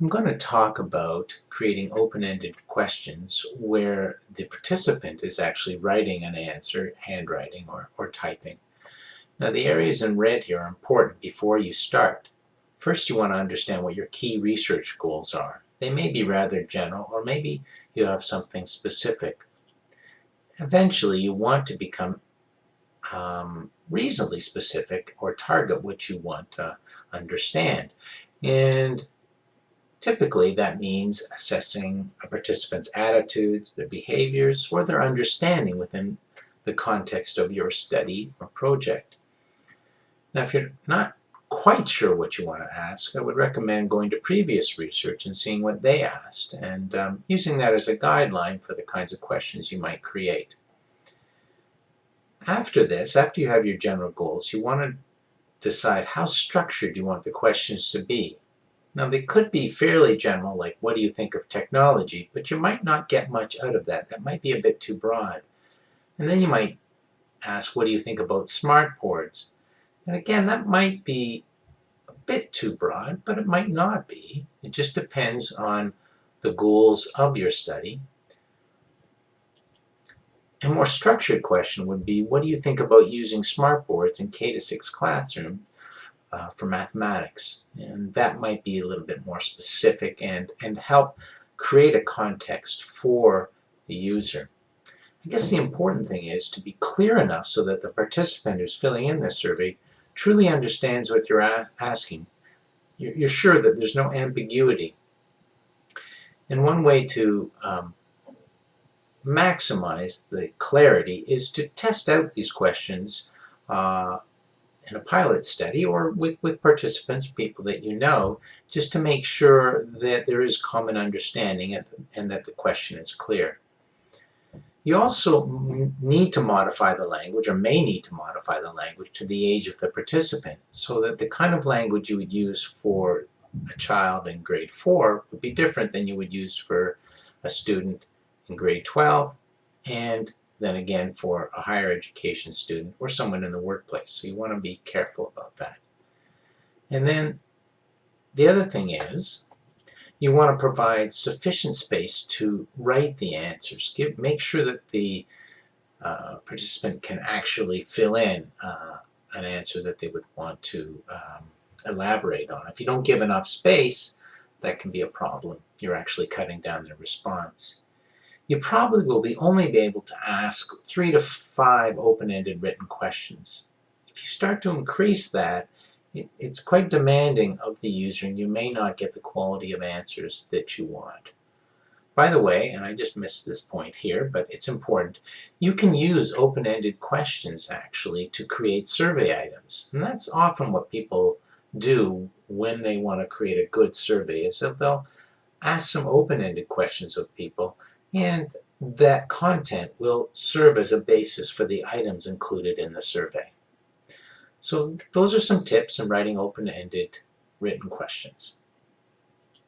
I'm going to talk about creating open-ended questions where the participant is actually writing an answer, handwriting or, or typing. Now the areas in red here are important before you start. First you want to understand what your key research goals are. They may be rather general or maybe you have something specific. Eventually you want to become um, reasonably specific or target what you want to understand. And Typically, that means assessing a participant's attitudes, their behaviors, or their understanding within the context of your study or project. Now, if you're not quite sure what you want to ask, I would recommend going to previous research and seeing what they asked, and um, using that as a guideline for the kinds of questions you might create. After this, after you have your general goals, you want to decide how structured you want the questions to be. Now they could be fairly general, like what do you think of technology, but you might not get much out of that. That might be a bit too broad. And then you might ask, what do you think about smart boards? And again, that might be a bit too broad, but it might not be. It just depends on the goals of your study. A more structured question would be, what do you think about using smart boards in K-6 classroom uh, for mathematics. And that might be a little bit more specific and, and help create a context for the user. I guess the important thing is to be clear enough so that the participant who's filling in this survey truly understands what you're asking. You're, you're sure that there's no ambiguity. And one way to um, maximize the clarity is to test out these questions uh, in a pilot study or with, with participants, people that you know, just to make sure that there is common understanding and, and that the question is clear. You also need to modify the language or may need to modify the language to the age of the participant so that the kind of language you would use for a child in grade 4 would be different than you would use for a student in grade 12 and than again for a higher education student or someone in the workplace. So you want to be careful about that. And then the other thing is you want to provide sufficient space to write the answers. Give, make sure that the uh, participant can actually fill in uh, an answer that they would want to um, elaborate on. If you don't give enough space, that can be a problem. You're actually cutting down their response you probably will be only be able to ask three to five open-ended written questions. If you start to increase that, it, it's quite demanding of the user and you may not get the quality of answers that you want. By the way, and I just missed this point here, but it's important, you can use open-ended questions actually to create survey items. And that's often what people do when they want to create a good survey, is that they'll ask some open-ended questions of people and that content will serve as a basis for the items included in the survey. So those are some tips in writing open-ended written questions.